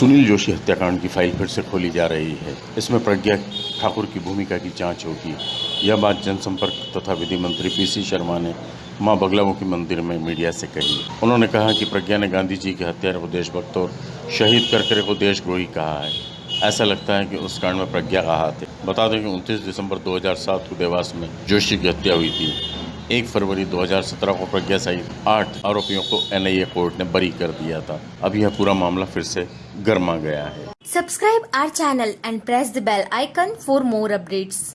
सुनील जोशी हत्याकांड की फ़ाइल फिर से खोली जा रही है। इसमें प्रज्ञा ठाकुर की भूमिका की जाँच होगी। यह बात जनसंपर्क तथा विधि मंत्री पीसी शर्मा ने माँ बगलामुखी मंदिर में मीडिया से कही। उन्होंने कहा कि प्रज्ञा ने गांधी जी के हत्यारे को देशभक्त और शहीद करकरे को देशद्रोही कहा है। ऐसा लगता है कि उस कांड में प्रज्ञा का हाथ है। बता दें कि 29 दिसंबर 2007 को देवास में जोशी की हत्या हुई थी। एक फरवरी 2017 को प्रज्ञा सहित आठ आरोपियों को एनआईए कोर्ट ने बरी कर दिया था। अब यह पूरा मामला फिर से गर्मा गया है। Subscribe our channel and press the bell icon for more updates